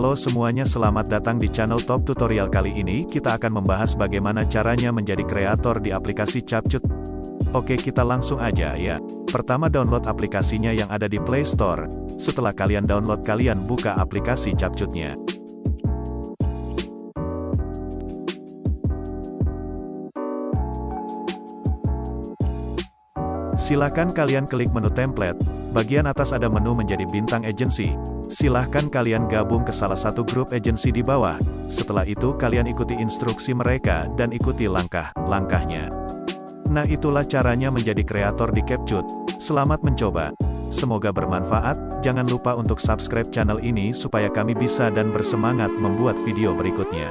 Halo semuanya selamat datang di channel Top Tutorial kali ini kita akan membahas bagaimana caranya menjadi kreator di aplikasi Capcut. Oke kita langsung aja ya. Pertama download aplikasinya yang ada di Play Store. Setelah kalian download kalian buka aplikasi Capcutnya. Silakan kalian klik menu template, bagian atas ada menu menjadi bintang agency. Silahkan kalian gabung ke salah satu grup agency di bawah. Setelah itu kalian ikuti instruksi mereka dan ikuti langkah-langkahnya. Nah itulah caranya menjadi kreator di CapCut. Selamat mencoba. Semoga bermanfaat, jangan lupa untuk subscribe channel ini supaya kami bisa dan bersemangat membuat video berikutnya.